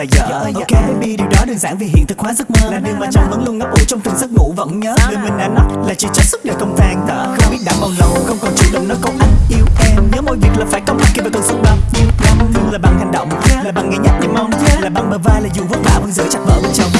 là vợ Ok baby điều đó đơn giản vì hiện thực hóa giấc mơ. Là điều mà chồng vẫn luôn ngấp ủ trong từng giấc ngủ vẫn nhớ. Người mình đã nói là chỉ trách suốt đời không than thở. Không biết đã bao lâu không còn chủ động nói câu anh yêu em. Nhớ mỗi việc là phải có mặt khi vào cơn sóng bao nhiêu năm Thương là bằng hành động, là bằng ngày nhắc niềm mong. Là bằng bờ vai là dù vất vả vẫn giữ chặt vợ bên chồng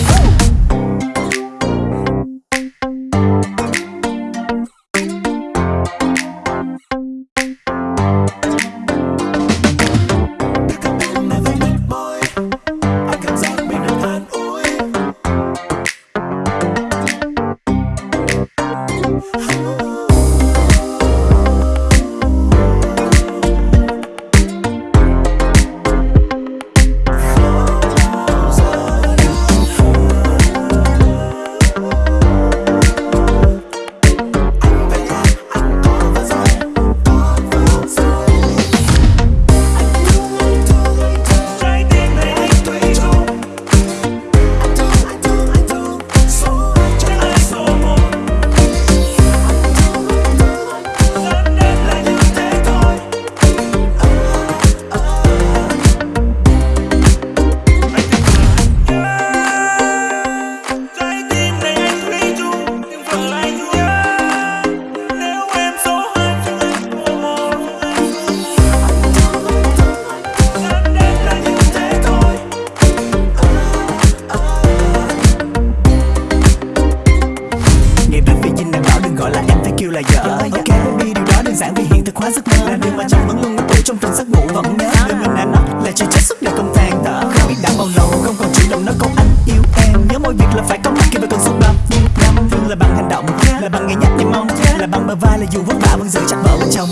gọi là là vợ Ok baby điều đó đơn giản vì hiện thực hóa giấc mơ. Là điều mà chồng vẫn luôn ngấp ủ trong từng giấc ngủ vẫn nhớ Người mình đã nói là chỉ trách suốt đời không than thở Không biết đã bao lâu không còn chủ động nói câu anh yêu em. Nhớ mỗi việc là phải có mặt khi sóng bao nhiêu năm Thương là bằng hành động, là bằng ngày nhắc niềm mong. Là bằng bờ vai là dù vất vả vẫn giữ chặt vợ bên chồng